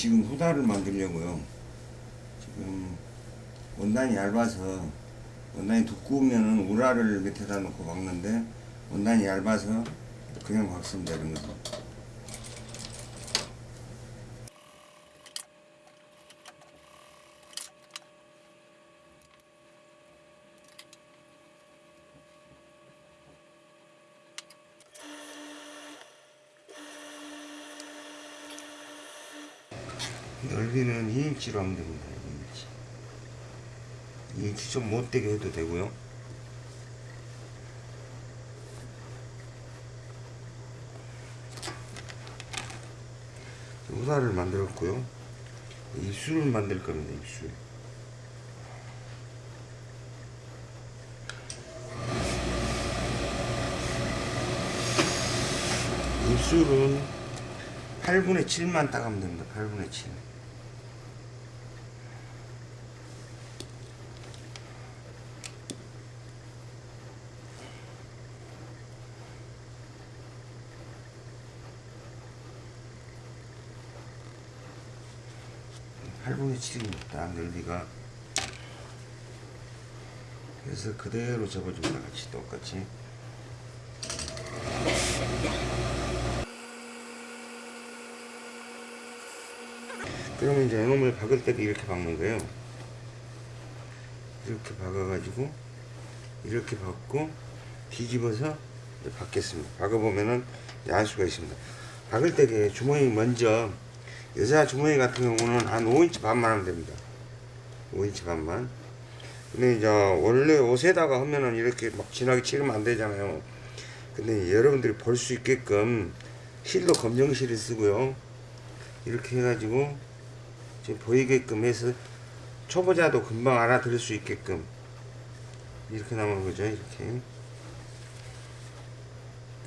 지금 후다를 만들려고요. 지금 원단이 얇아서 원단이 두꺼우면은 우라를 밑에다 놓고 박는데 원단이 얇아서 그냥 박으면 되는 거 넓이는 2인치로 하면 됩니다. 2인치. 2인치 좀 못되게 해도 되고요. 우사를 만들었고요. 입술을 만들 겁니다. 입술. 입술은 8분의 7만 따가면 됩니다. 8분의 7. 팔분의 7입니다. 넓이가. 그래서 그대로 접어줍니다. 같이 똑같이. 그러면 이제 이놈을 박을 때도 이렇게 박는 거예요. 이렇게 박아가지고 이렇게 박고 뒤집어서 박겠습니다. 박아보면은 알 수가 있습니다. 박을 때 주머니 먼저 여자 주머니 같은 경우는 한 5인치 반만 하면 됩니다. 5인치 반만. 근데 이제 원래 옷에다가 하면은 이렇게 막 진하게 치르면 안 되잖아요. 근데 여러분들이 볼 수 있게끔 실도 검정실을 쓰고요. 이렇게 해가지고 지금 보이게끔 해서 초보자도 금방 알아들을 수 있게끔 이렇게 나오는 거죠. 이렇게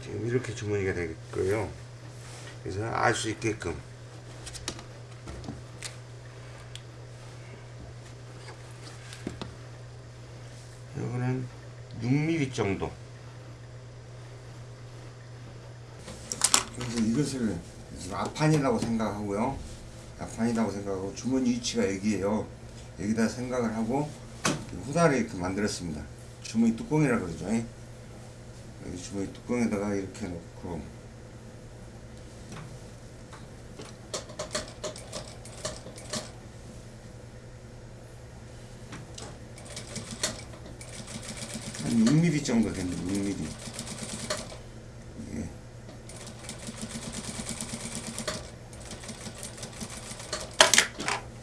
지금 이렇게 주머니가 되겠고요. 그래서 알 수 있게끔 이거는 6mm 정도. 그래서 이것을 앞판이라고 생각하고요. 앞판이라고 생각하고 주머니 위치가 여기에요. 여기다 생각을 하고 후다를 이렇게 만들었습니다. 주머니 뚜껑이라 그러죠. 여기 주머니 뚜껑에다가 이렇게 놓고 한 6mm 정도 됩니다. 6mm.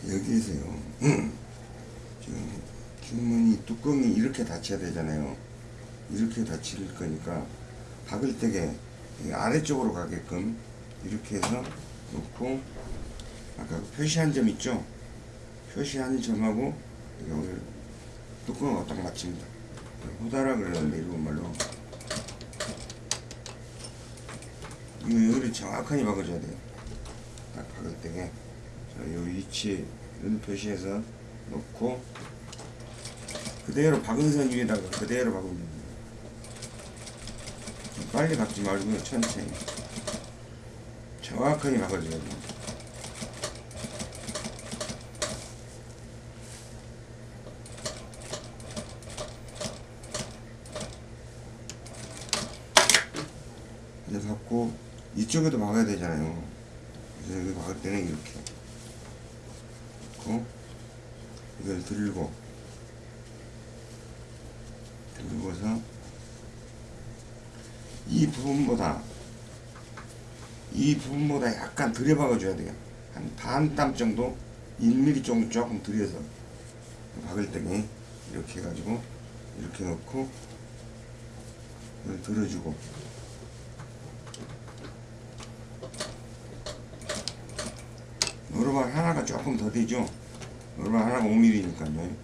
이게 여기에서요. 지금 주머니 뚜껑이 이렇게 닫혀야 되잖아요. 이렇게 닫힐 거니까 박을 때게 이 아래쪽으로 가게끔 이렇게 해서 놓고 아까 그 표시한 점 있죠? 표시한 점하고 여기 뚜껑하고 딱 맞춥니다. 호다라 그러는데 일본말로 이거 여기를 정확하게 박아줘야 돼요. 딱 박을 때게 자, 요 위치를 표시해서 놓고 그대로 박은 선 위에다가 그대로 박으면 됩니다. 빨리 박지 말고요 천천히 정확하게 박아줘야 됩니 박고 이쪽에도 박아야 되잖아요. 그래서 여기 박을 때는 이렇게 놓고 이걸 들고 들고서 이 부분보다 이 부분보다 약간 들여 박아 줘야 돼요. 한 반 땀 정도 1mm 정도 조금 들여서 박을 때는 이렇게 해가지고 이렇게 넣고 들어주고 노르발 하나가 조금 더 되죠. 노르발 하나가 5mm니까요.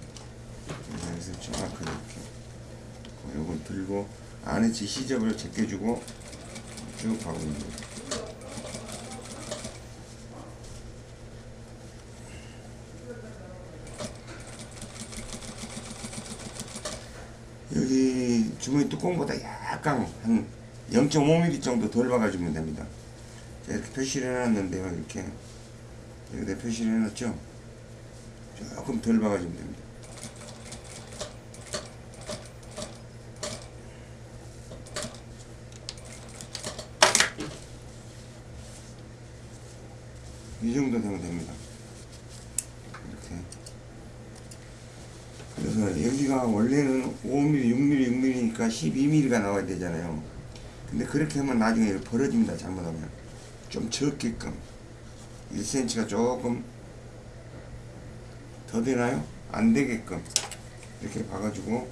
그래서 정확하게 이렇게 요걸 들고 안에 지 시접을 제껴주고 쭉 박으면 돼요. 여기 주머니 뚜껑보다 약간 한 0.5mm 정도 덜 박아주면 됩니다. 자, 이렇게 표시를 해놨는데요. 이렇게 여기다 표시를 해놨죠? 조금 덜 박아주면 됩니다. 이 정도 되면 됩니다. 이렇게. 그래서 여기가 원래는 5mm, 6mm, 6mm니까 12mm가 나와야 되잖아요. 근데 그렇게 하면 나중에 벌어집니다 잘못하면. 좀 적게끔 1cm가 조금 더 되나요? 안 되게끔 이렇게 봐가지고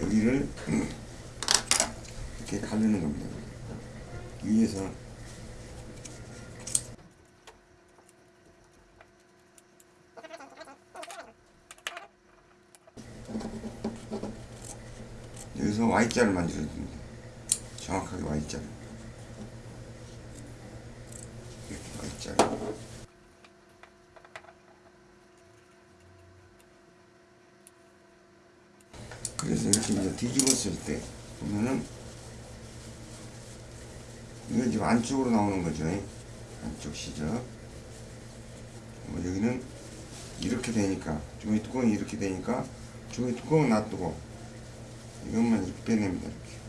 여기를 이렇게 가르는 겁니다. 위에서. 여기서 Y자를 만들어줍니다. 정확하게 Y자를 이렇게 Y자를 그래서 이렇게 이제 뒤집었을 때 보면은 이건 지금 안쪽으로 나오는 거죠. 안쪽 시접 뭐 여기는 이렇게 되니까 주머니 뚜껑이 이렇게 되니까 주머니 뚜껑은 놔두고 이것만 빼냅니다 이렇게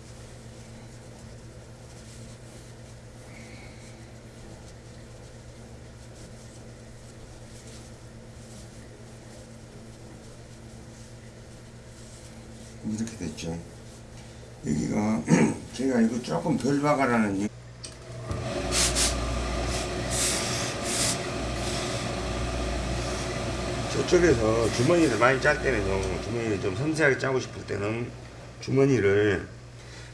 이렇게 됐죠. 여기가 제가 이거 조금 덜 박아라는 저쪽에서 주머니를 많이 짤 때는요 주머니를 좀 섬세하게 짜고 싶을 때는 주머니를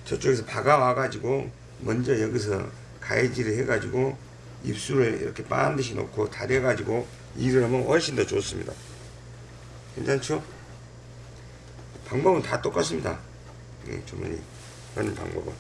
저쪽에서 박아와 가지고 먼저 여기서 가해질을 해 가지고 입술을 이렇게 반드시 놓고 다려 가지고 일을 하면 훨씬 더 좋습니다. 괜찮죠? 방법은 다 똑같습니다. 예, 주머니 하는 방법은